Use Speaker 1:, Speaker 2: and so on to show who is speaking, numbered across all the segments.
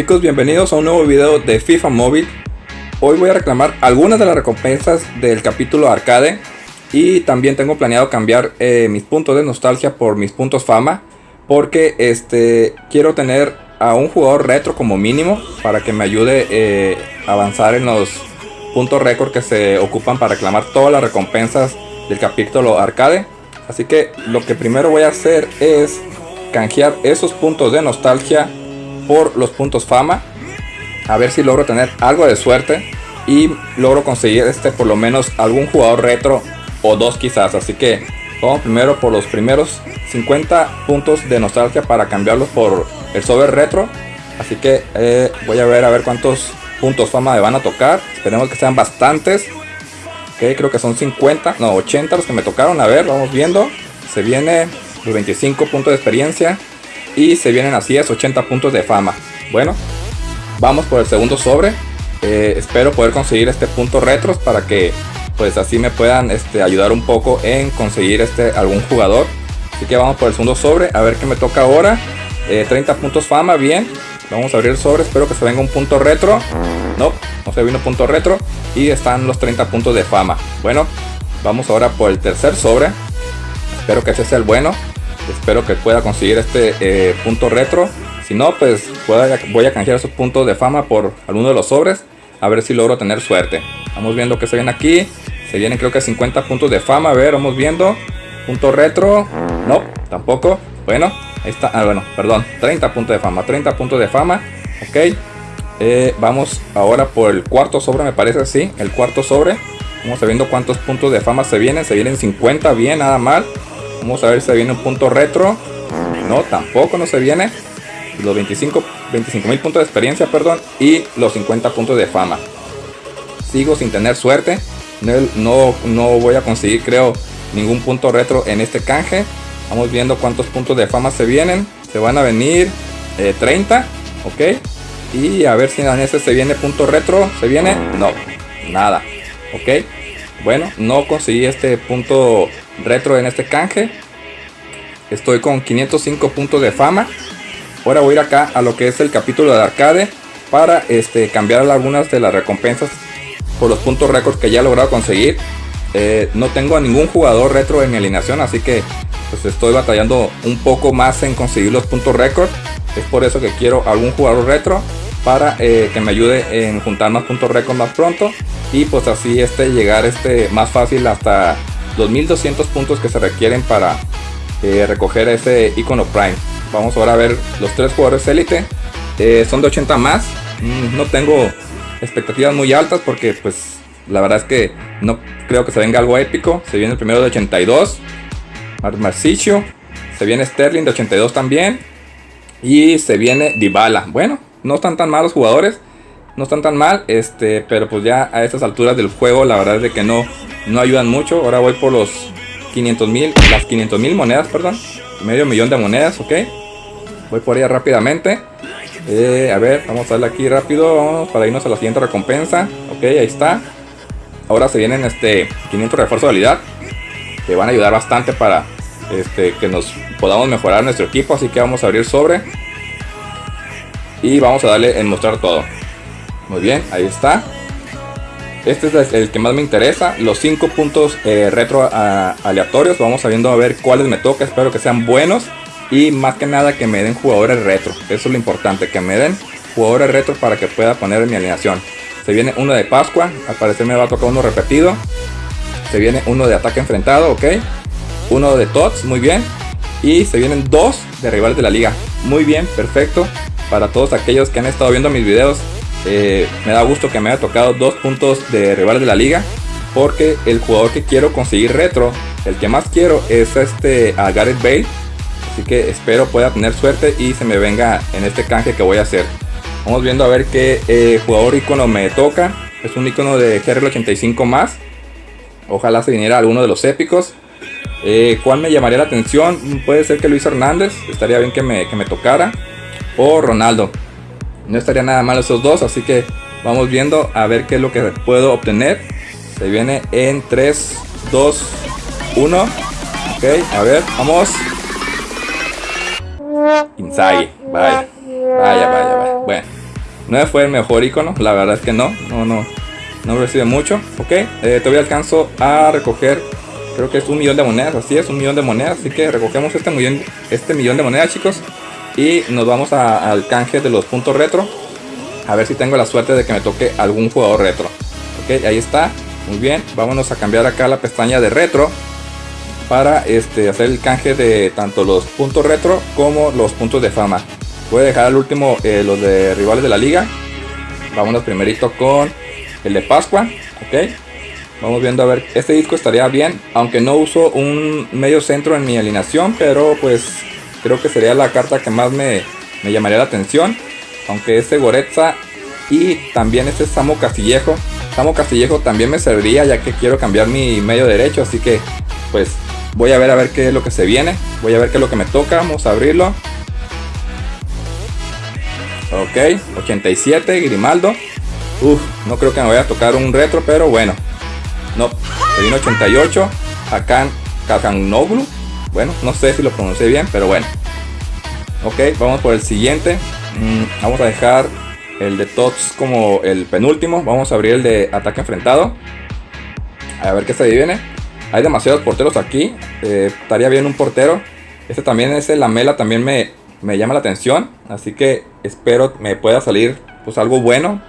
Speaker 1: Chicos, bienvenidos a un nuevo video de FIFA Móvil. Hoy voy a reclamar algunas de las recompensas del capítulo arcade y también tengo planeado cambiar eh, mis puntos de nostalgia por mis puntos fama porque este quiero tener a un jugador retro como mínimo para que me ayude eh, a avanzar en los puntos récord que se ocupan para reclamar todas las recompensas del capítulo arcade. Así que lo que primero voy a hacer es canjear esos puntos de nostalgia por los puntos fama. A ver si logro tener algo de suerte y logro conseguir este por lo menos algún jugador retro o dos quizás. Así que vamos primero por los primeros 50 puntos de nostalgia para cambiarlos por el sobre retro. Así que eh, voy a ver a ver cuántos puntos fama me van a tocar. Esperemos que sean bastantes. Ok, creo que son 50, no 80 los que me tocaron. A ver, vamos viendo. Se viene los 25 puntos de experiencia. Y se vienen así es 80 puntos de fama. Bueno, vamos por el segundo sobre. Eh, espero poder conseguir este punto retros para que pues así me puedan este, ayudar un poco en conseguir este algún jugador. Así que vamos por el segundo sobre, a ver qué me toca ahora. 30 eh, puntos fama, bien. Vamos a abrir el sobre, espero que se venga un punto retro. No, no se vino punto retro. Y están los 30 puntos de fama. Bueno, vamos ahora por el tercer sobre. Espero que ese sea el bueno. Espero que pueda conseguir este eh, punto retro. Si no, pues voy a canjear esos puntos de fama por alguno de los sobres. A ver si logro tener suerte. Vamos viendo que se viene aquí. Se vienen creo que 50 puntos de fama. A ver, vamos viendo. Punto retro. No, tampoco. Bueno, ahí está. Ah, bueno, perdón. 30 puntos de fama. 30 puntos de fama. Ok. Eh, vamos ahora por el cuarto sobre, me parece así. El cuarto sobre. Vamos a viendo cuántos puntos de fama se vienen. Se vienen 50, bien, nada mal. Vamos a ver si se viene un punto retro. No, tampoco no se viene. Los 25 mil puntos de experiencia, perdón. Y los 50 puntos de fama. Sigo sin tener suerte. No, no, voy a conseguir, creo, ningún punto retro en este canje. Vamos viendo cuántos puntos de fama se vienen. Se van a venir 30. Eh, ok. Y a ver si en este se viene punto retro. ¿Se viene? No. Nada. Ok. Bueno, no conseguí este punto retro en este canje. Estoy con 505 puntos de fama. Ahora voy a ir acá a lo que es el capítulo de arcade para este, cambiar algunas de las recompensas por los puntos récord que ya he logrado conseguir. Eh, no tengo a ningún jugador retro en mi alineación, así que pues estoy batallando un poco más en conseguir los puntos récord. Es por eso que quiero algún jugador retro para eh, que me ayude en juntar más puntos récord más pronto. Y pues así este llegar este más fácil hasta 2200 puntos que se requieren para eh, recoger ese icono prime. Vamos ahora a ver los tres jugadores élite. Eh, son de 80 más. Mm, no tengo expectativas muy altas porque pues la verdad es que no creo que se venga algo épico. Se viene el primero de 82 Marcicio. Se viene Sterling de 82 también. Y se viene Dybala. Bueno no están tan malos jugadores no están tan mal, este, pero pues ya a estas alturas del juego la verdad es de que no, no ayudan mucho. Ahora voy por los 500 mil, las 500 mil monedas, perdón, medio millón de monedas, ok. Voy por ella rápidamente. Eh, a ver, vamos a darle aquí rápido, vamos para irnos a la siguiente recompensa. Ok, ahí está. Ahora se vienen este 500 refuerzo de habilidad que van a ayudar bastante para este, que nos podamos mejorar nuestro equipo. Así que vamos a abrir sobre y vamos a darle en mostrar todo. Muy bien, ahí está. Este es el que más me interesa. Los 5 puntos eh, retro aleatorios. Vamos sabiendo a ver cuáles me toca. Espero que sean buenos. Y más que nada que me den jugadores retro. Eso es lo importante. Que me den jugadores retro para que pueda poner en mi alineación. Se viene uno de Pascua. Al parecer me va a tocar uno repetido. Se viene uno de ataque enfrentado. Ok. Uno de TOTS. Muy bien. Y se vienen dos de rivales de la liga. Muy bien. Perfecto. Para todos aquellos que han estado viendo mis videos eh, me da gusto que me haya tocado dos puntos de rivales de la liga. Porque el jugador que quiero conseguir retro, el que más quiero es este a Gareth Bale. Así que espero pueda tener suerte y se me venga en este canje que voy a hacer. Vamos viendo a ver qué eh, jugador icono me toca. Es un icono de GRL85 más. Ojalá se viniera alguno de los épicos. Eh, ¿Cuál me llamaría la atención? Puede ser que Luis Hernández. Estaría bien que me, que me tocara. O Ronaldo. No estaría nada mal esos dos, así que vamos viendo a ver qué es lo que puedo obtener. Se viene en 3, 2, 1. Ok, a ver, vamos. Inside, vaya, vaya, vaya, vaya. Bueno, No fue el mejor icono, la verdad es que no, no, no, no recibe mucho. Ok, eh, todavía alcanzo a recoger, creo que es un millón de monedas, así es, un millón de monedas. Así que recogemos este millón, este millón de monedas, chicos. Y nos vamos al canje de los puntos retro. A ver si tengo la suerte de que me toque algún jugador retro. Ok, ahí está. Muy bien, vámonos a cambiar acá la pestaña de retro para este, hacer el canje de tanto los puntos retro como los puntos de fama. Voy a dejar al último eh, los de rivales de la liga. Vámonos primerito con el de Pascua. Ok. Vamos viendo a ver. Este disco estaría bien. Aunque no uso un medio centro en mi alineación. Pero pues creo que sería la carta que más me, me llamaría la atención. Aunque este Goretza y también este Samo Castillejo. Samo Castillejo también me serviría ya que quiero cambiar mi medio derecho. Así que pues voy a ver a ver qué es lo que se viene. Voy a ver qué es lo que me toca. Vamos a abrirlo. Ok, 87, Grimaldo. Uf, no creo que me vaya a tocar un retro, pero bueno. No, se vino 88. Hakan Kakanoglu. Bueno, no sé si lo pronuncié bien, pero bueno. Ok, vamos por el siguiente. Mm, vamos a dejar el de Tots como el penúltimo. Vamos a abrir el de ataque enfrentado. A ver qué se viene. Hay demasiados porteros aquí. Eh, estaría bien un portero. Este también es el Lamela, también me, me llama la atención. Así que espero me pueda salir pues algo bueno.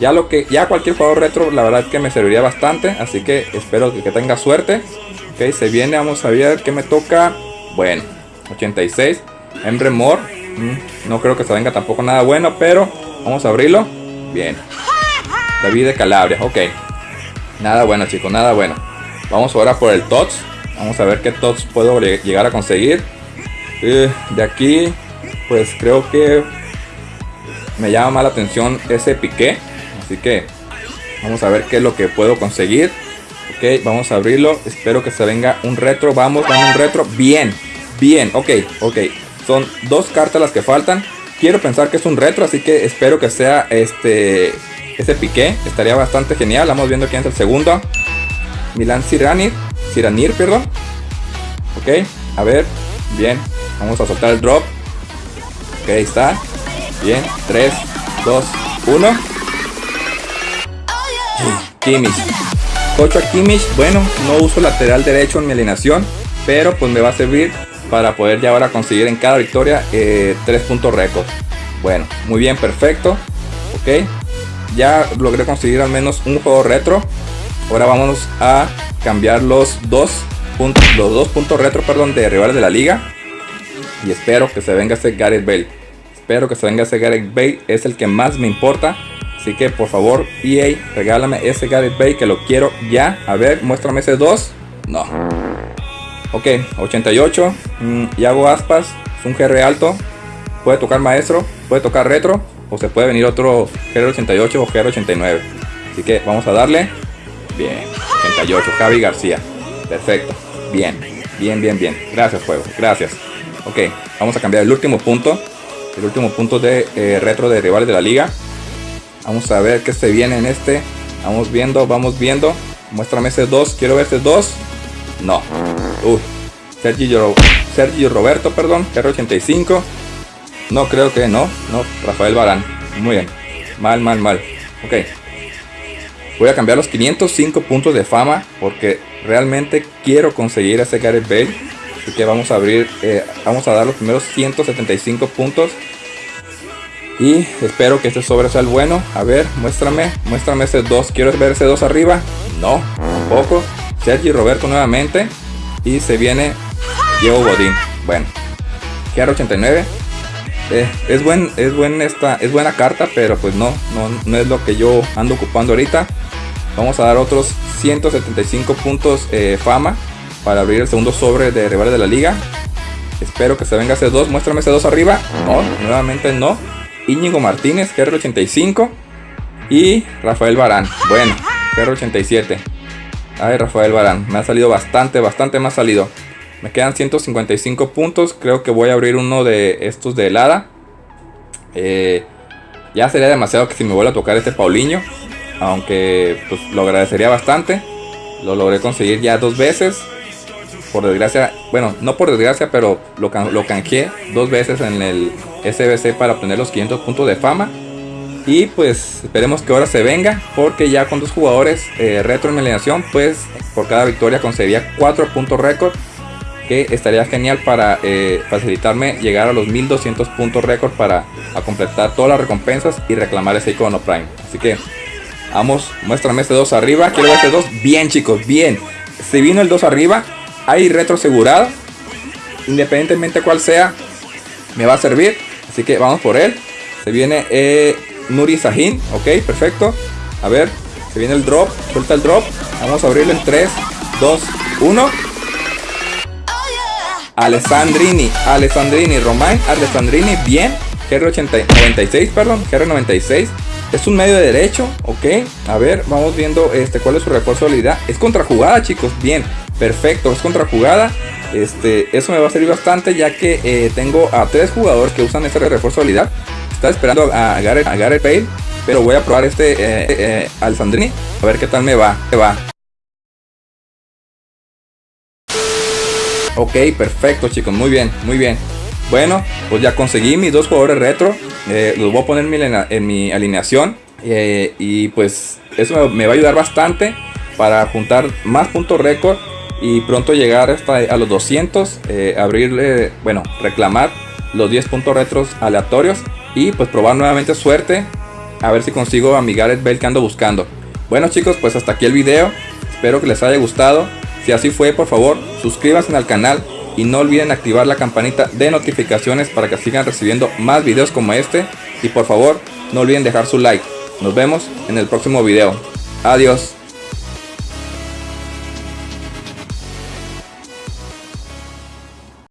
Speaker 1: Ya lo que ya cualquier jugador retro la verdad es que me serviría bastante. Así que espero que, tenga suerte. Ok, se viene, vamos a ver qué me toca. Bueno, 86. Emre Moore. Mm, no creo que se venga tampoco nada bueno, pero vamos a abrirlo. Bien. David de Calabria, ok. Nada bueno chicos, nada bueno. Vamos ahora por el TOTS. Vamos a ver qué TOTS puedo llegar a conseguir. Eh, de aquí, pues creo que me llama más la atención ese piqué. Así que vamos a ver qué es lo que puedo conseguir. Ok, vamos a abrirlo. Espero que se venga un retro. Vamos, vamos un retro. Bien, bien. Ok, ok. Son dos cartas las que faltan. Quiero pensar que es un retro, así que espero que sea este ese piqué. Estaría bastante genial. Vamos viendo quién es el segundo. Milan Siranir. Siranir, perdón. Ok, a ver. Bien, Vamos a soltar el drop. Ok, ahí está. Bien, 3, 2, 1. Kimmich. Cocho Kimmich. Bueno, no uso lateral derecho en mi alineación. Pero pues me va a servir para poder ya ahora conseguir en cada victoria 3 eh, puntos récord. Bueno, muy bien, perfecto. Ok. Ya logré conseguir al menos un juego retro. Ahora vamos a cambiar los dos puntos, los dos puntos retro, perdón, de rivales de la liga. Y espero que se venga ese Gareth Bale. Espero que se venga ese Gareth Bale. Es el que más me importa. Así que por favor, EA, regálame ese Gareth Bale que lo quiero ya. A ver, muéstrame ese 2. No. Ok, 88. Mm, hago aspas. Es un GR alto. Puede tocar maestro. Puede tocar retro. O se puede venir otro GR88 o GR89. Así que vamos a darle. Bien. 88. Javi García. Perfecto. Bien. Bien, bien, bien. Gracias, juego. Gracias. Ok, vamos a cambiar el último punto. El último punto de eh, retro de rivales de la liga. Vamos a ver qué se viene en este. Vamos viendo, vamos viendo. Muéstrame ese 2. Quiero ver ese 2. No. Uy. Sergio, Roberto, perdón. R85. No, creo que no. No, Rafael Barán. Muy bien. Mal, mal, mal. Ok. Voy a cambiar los 505 puntos de fama porque realmente quiero conseguir ese Gareth Bale Así que vamos a abrir, eh, vamos a dar los primeros 175 puntos. Y espero que este sobre sea el bueno. A ver, muéstrame, muéstrame ese 2. Quiero ver ese 2 arriba. No, tampoco. Sergi Roberto nuevamente. Y se viene Diego Godín. Bueno, GR89. Eh, es buen, es buen esta, es buena carta, pero pues no, no, no es lo que yo ando ocupando ahorita. Vamos a dar otros 175 puntos eh, fama para abrir el segundo sobre de rivales de la liga. Espero que se venga ese 2. Muéstrame ese 2 arriba. No, nuevamente no. Íñigo Martínez, GR85. Y Rafael Barán. Bueno, GR87. Ay, Rafael Barán. Me ha salido bastante, bastante más salido. Me quedan 155 puntos. Creo que voy a abrir uno de estos de helada. Eh, ya sería demasiado que si me vuelva a tocar este Paulinho. Aunque pues, lo agradecería bastante. Lo logré conseguir ya dos veces por desgracia, bueno, no por desgracia, pero lo, lo canjeé dos veces en el SBC para obtener los 500 puntos de fama. Y pues esperemos que ahora se venga, porque ya con dos jugadores eh, retro en mi alineación, pues por cada victoria conseguiría 4 puntos récord. Que estaría genial para eh, facilitarme llegar a los 1200 puntos récord para completar todas las recompensas y reclamar ese icono Prime. Así que vamos, muéstrame este 2 arriba. Quiero ver este 2. Bien chicos, bien. Se vino el 2 arriba. Hay retro asegurado. Independientemente cuál sea, me va a servir. Así que vamos por él. Se viene eh, Nuri Sahin. Ok, perfecto. A ver, se viene el drop. Suelta el drop. Vamos a abrirlo en 3, 2, 1. Alessandrini, Alessandrini, Romain, Alessandrini, bien. GR96, perdón, GR96. Es un medio de derecho, ok. A ver, vamos viendo este cuál es su refuerzo de habilidad. Es contrajugada, chicos. Bien, perfecto, es contrajugada. Este, eso me va a servir bastante ya que eh, tengo a tres jugadores que usan ese refuerzo de habilidad. Está esperando a Gareth, a Gareth Bale, pero voy a probar este eh, eh, Alessandrini a ver qué tal me va. Me va. Ok, perfecto chicos, muy bien, muy bien. Bueno, pues ya conseguí mis dos jugadores retro. Eh, los voy a poner en mi, alineación. Eh, y pues eso me, va a ayudar bastante para juntar más puntos récord. Y pronto llegar hasta a los 200. Eh, abrirle, bueno, reclamar los 10 puntos retros aleatorios. Y pues probar nuevamente suerte. A ver si consigo a mi Gareth que ando buscando. Bueno chicos, pues hasta aquí el video. Espero que les haya gustado. Si así fue, por favor, suscríbanse al canal y no olviden activar la campanita de notificaciones para que sigan recibiendo más videos como este. Y por favor, no olviden dejar su like. Nos vemos en el próximo video. Adiós.